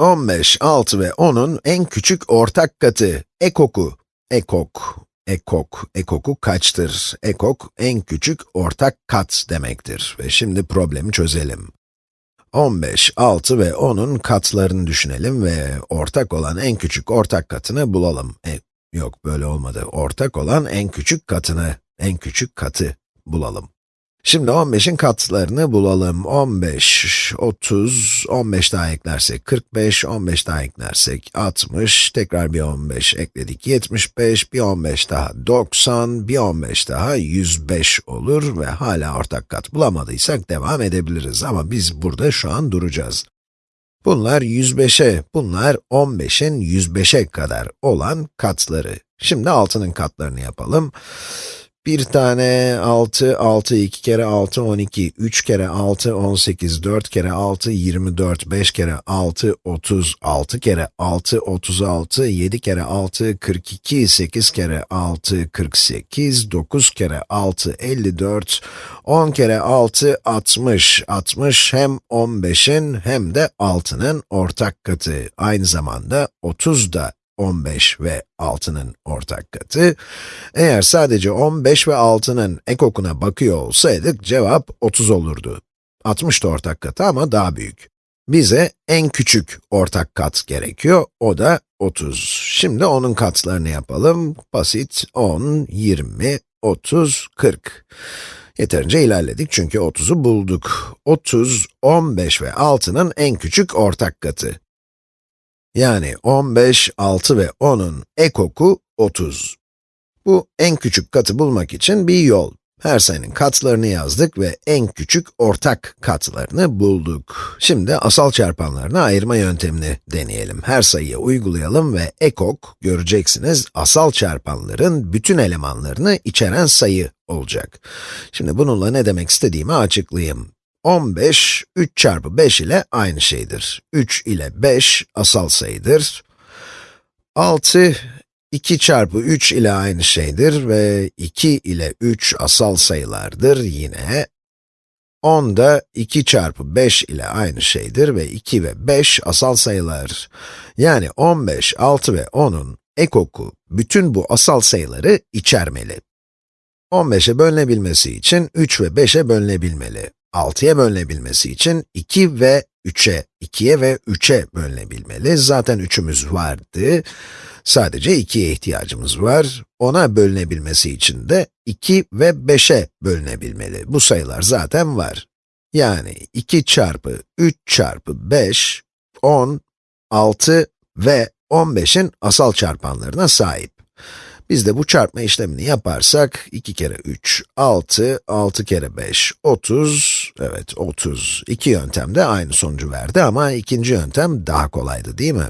15, 6 ve 10'un en küçük ortak katı, ekoku. Ekok, ekok, ekoku kaçtır? Ekok, en küçük ortak kat demektir. Ve şimdi problemi çözelim. 15, 6 ve 10'un katlarını düşünelim ve ortak olan en küçük ortak katını bulalım. E, yok, böyle olmadı. Ortak olan en küçük katını, en küçük katı bulalım. Şimdi 15'in katlarını bulalım. 15, 30, 15 daha eklersek 45, 15 daha eklersek 60, tekrar bir 15 ekledik 75, bir 15 daha 90, bir 15 daha 105 olur ve hala ortak kat bulamadıysak devam edebiliriz ama biz burada şu an duracağız. Bunlar 105'e, bunlar 15'in 105'e kadar olan katları. Şimdi 6'nın katlarını yapalım. Bir tane 6, 6, 2 kere 6, 12, 3 kere 6, 18, 4 kere 6, 24, 5 kere 6, 30, 6 kere 6, 36, 7 kere 6, 42, 8 kere 6, 48, 9 kere 6, 54, 10 kere 6, 60, 60 hem 15'in hem de 6'nın ortak katı. Aynı zamanda 30 da 15 ve 6'nın ortak katı. Eğer sadece 15 ve 6'nın ekokuna bakıyor olsaydık cevap 30 olurdu. 60 da ortak katı ama daha büyük. Bize en küçük ortak kat gerekiyor, o da 30. Şimdi onun katlarını yapalım. Basit, 10, 20, 30, 40. Yeterince ilerledik çünkü 30'u bulduk. 30, 15 ve 6'nın en küçük ortak katı. Yani 15, 6 ve 10'un ekoku 30. Bu en küçük katı bulmak için bir yol. Her sayının katlarını yazdık ve en küçük ortak katlarını bulduk. Şimdi asal çarpanlarını ayırma yöntemini deneyelim. Her sayıya uygulayalım ve ekok, göreceksiniz, asal çarpanların bütün elemanlarını içeren sayı olacak. Şimdi bununla ne demek istediğimi açıklayayım. 15, 3 çarpı 5 ile aynı şeydir. 3 ile 5 asal sayıdır. 6, 2 çarpı 3 ile aynı şeydir ve 2 ile 3 asal sayılardır yine. 10 da 2 çarpı 5 ile aynı şeydir ve 2 ve 5 asal sayılar. Yani 15, 6 ve 10'un ekoku bütün bu asal sayıları içermeli. 15'e bölünebilmesi için 3 ve 5'e bölünebilmeli. 6'ya bölünebilmesi için 2 ve 3'e, 2'ye ve 3'e bölünebilmeli. Zaten 3'ümüz vardı. Sadece 2'ye ihtiyacımız var. Ona bölünebilmesi için de 2 ve 5'e bölünebilmeli. Bu sayılar zaten var. Yani 2 çarpı 3 çarpı 5, 10, 6 ve 15'in asal çarpanlarına sahip. Biz de bu çarpma işlemini yaparsak, 2 kere 3, 6, 6 kere 5, 30, evet 30. İki yöntem de aynı sonucu verdi ama ikinci yöntem daha kolaydı değil mi?